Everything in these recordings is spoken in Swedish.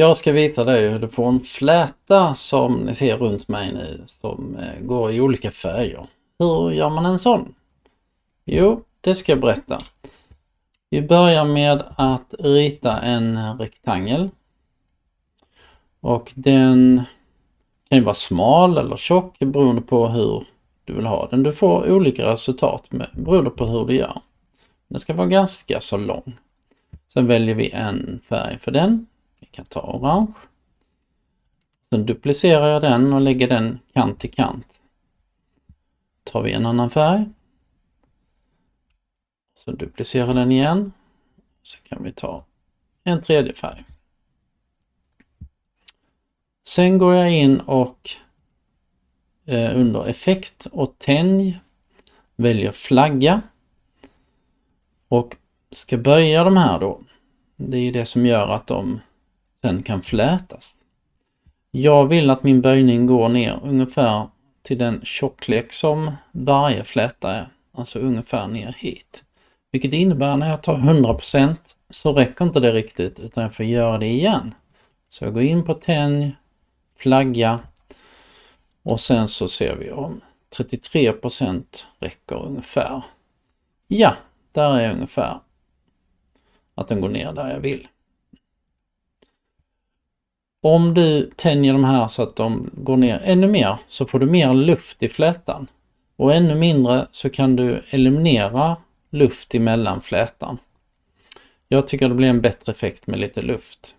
Jag ska visa dig hur du får en fläta som ni ser runt mig nu som eh, går i olika färger. Hur gör man en sån? Jo, det ska jag berätta. Vi börjar med att rita en rektangel. Och den kan ju vara smal eller tjock beroende på hur du vill ha den. Du får olika resultat med, beroende på hur du gör. Den ska vara ganska så lång. Sen väljer vi en färg för den. Vi kan ta orange. Sen duplicerar jag den och lägger den kant till kant. Tar vi en annan färg. Så duplicerar den igen. Så kan vi ta en tredje färg. Sen går jag in och eh, under effekt och tänj väljer flagga och ska böja de här då. Det är det som gör att de sen kan flätas. Jag vill att min böjning går ner ungefär till den tjocklek som varje fläta är, alltså ungefär ner hit. Vilket innebär när jag tar 100% så räcker inte det riktigt utan jag får göra det igen. Så jag går in på tänj, flagga och sen så ser vi om 33% räcker ungefär. Ja, där är ungefär att den går ner där jag vill. Om du tänjer de här så att de går ner ännu mer så får du mer luft i flätan. Och ännu mindre så kan du eliminera luft emellan flätan. Jag tycker det blir en bättre effekt med lite luft.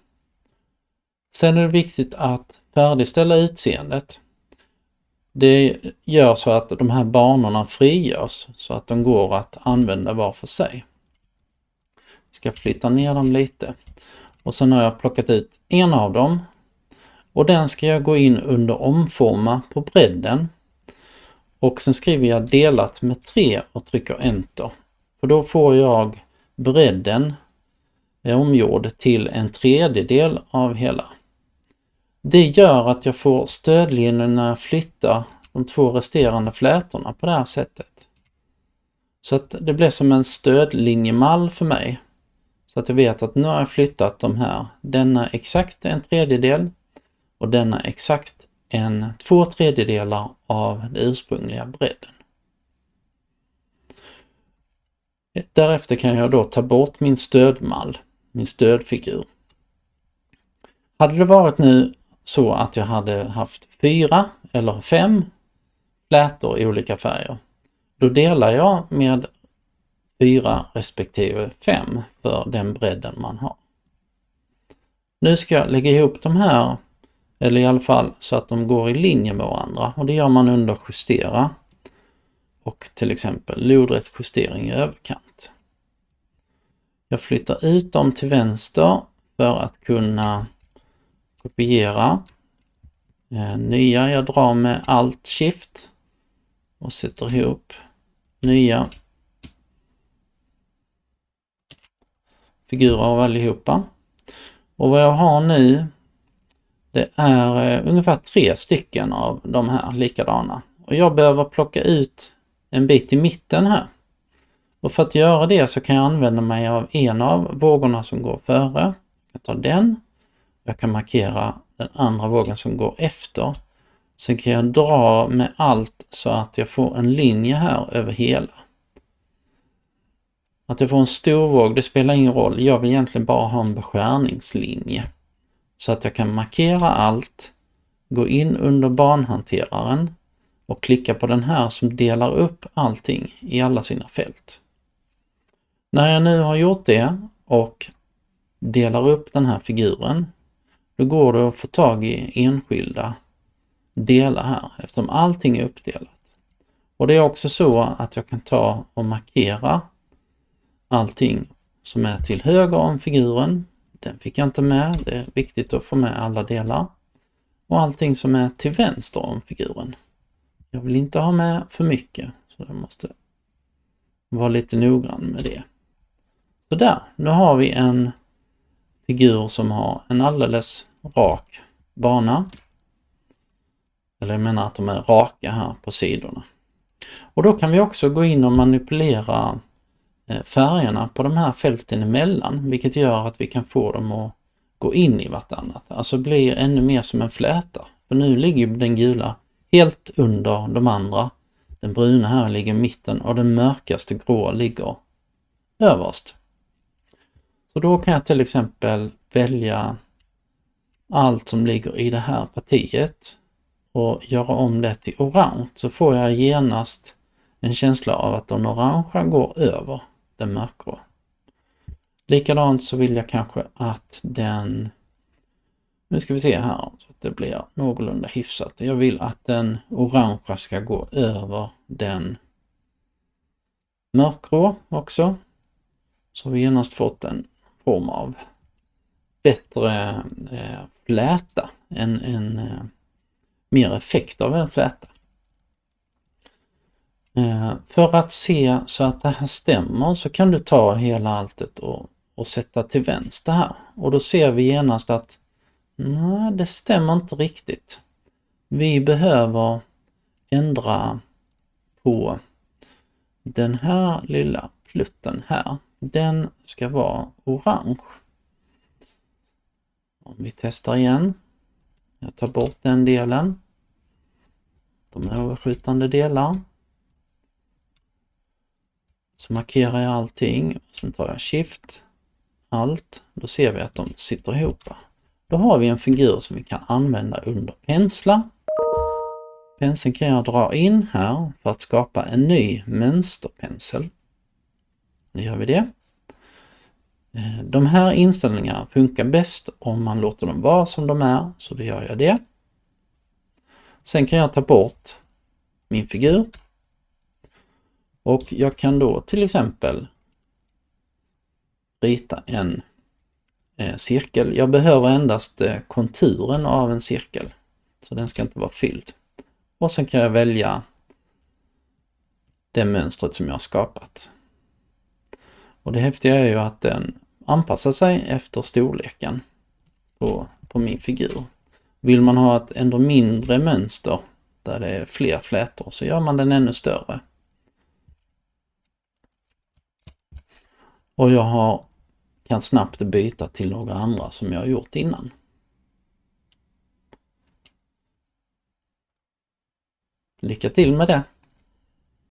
Sen är det viktigt att färdigställa utseendet. Det gör så att de här banorna frigörs så att de går att använda var för sig. Vi ska flytta ner dem lite. Och sen har jag plockat ut en av dem. Och den ska jag gå in under omforma på bredden. Och sen skriver jag delat med 3 och trycker enter. För då får jag bredden eh, omgjord till en tredjedel av hela. Det gör att jag får stödlinjen när jag flyttar de två resterande flätorna på det här sättet. Så att det blir som en stödlinjemall för mig. Så att jag vet att nu har jag flyttat de här. Denna exakt en tredjedel och denna exakt en två tredjedelar av den ursprungliga bredden. Därefter kan jag då ta bort min stödmall, min stödfigur. Hade det varit nu så att jag hade haft fyra eller fem flätor i olika färger, då delar jag med fyra respektive fem för den bredden man har. Nu ska jag lägga ihop de här, eller i alla fall så att de går i linje med varandra och det gör man under justera och till exempel lodrätt justering i överkant. Jag flyttar ut dem till vänster för att kunna kopiera. Eh, nya, jag drar med Alt Shift och sätter ihop nya figurer av allihopa. Och vad jag har nu det är eh, ungefär tre stycken av de här likadana. Och jag behöver plocka ut en bit i mitten här. Och för att göra det så kan jag använda mig av en av vågorna som går före. Jag tar den. Jag kan markera den andra vågen som går efter. Sen kan jag dra med allt så att jag får en linje här över hela. Att jag får en stor våg, det spelar ingen roll. Jag vill egentligen bara ha en beskärningslinje. Så att jag kan markera allt, gå in under banhanteraren och klicka på den här som delar upp allting i alla sina fält. När jag nu har gjort det och delar upp den här figuren, då går det att få tag i enskilda delar här eftersom allting är uppdelat. Och det är också så att jag kan ta och markera allting som är till höger om figuren. Den fick jag inte med, det är viktigt att få med alla delar. Och allting som är till vänster om figuren. Jag vill inte ha med för mycket, så jag måste vara lite noggrann med det. Så där, nu har vi en figur som har en alldeles rak bana. Eller jag menar att de är raka här på sidorna. Och då kan vi också gå in och manipulera Eh, färgerna på de här fälten emellan, vilket gör att vi kan få dem att gå in i vartannat, alltså blir ännu mer som en fläta. För nu ligger den gula helt under de andra. Den bruna här ligger i mitten och den mörkaste grå ligger överst. Så då kan jag till exempel välja allt som ligger i det här partiet och göra om det till orange så får jag genast en känsla av att den orangea går över den mörkgrå. Likadant så vill jag kanske att den, nu ska vi se här så att det blir någorlunda hyfsat. Jag vill att den orangea ska gå över den mörkgrå också. Så har vi genast fått en form av bättre eh, fläta, en, en eh, mer effekt av en fläta. Eh, för att se så att det här stämmer så kan du ta hela alltet och, och sätta till vänster här. Och då ser vi genast att nej, det stämmer inte riktigt. Vi behöver ändra på den här lilla plutten här. Den ska vara orange. Om vi testar igen. Jag tar bort den delen. De överskjutande delar. Så markerar jag allting. Sen tar jag Shift, Alt. Då ser vi att de sitter ihop. Då har vi en figur som vi kan använda under pensla. Penseln kan jag dra in här för att skapa en ny mönsterpensel. Nu gör vi det. Eh, de här inställningarna funkar bäst om man låter dem vara som de är, så då gör jag det. Sen kan jag ta bort min figur. Och jag kan då till exempel rita en eh, cirkel. Jag behöver endast eh, konturen av en cirkel. Så den ska inte vara fylld. Och sen kan jag välja det mönstret som jag har skapat. Och det häftiga är ju att den anpassar sig efter storleken på, på min figur. Vill man ha ett ändå mindre mönster där det är fler flätor så gör man den ännu större. Och jag har, kan snabbt byta till några andra som jag har gjort innan. Lycka till med det!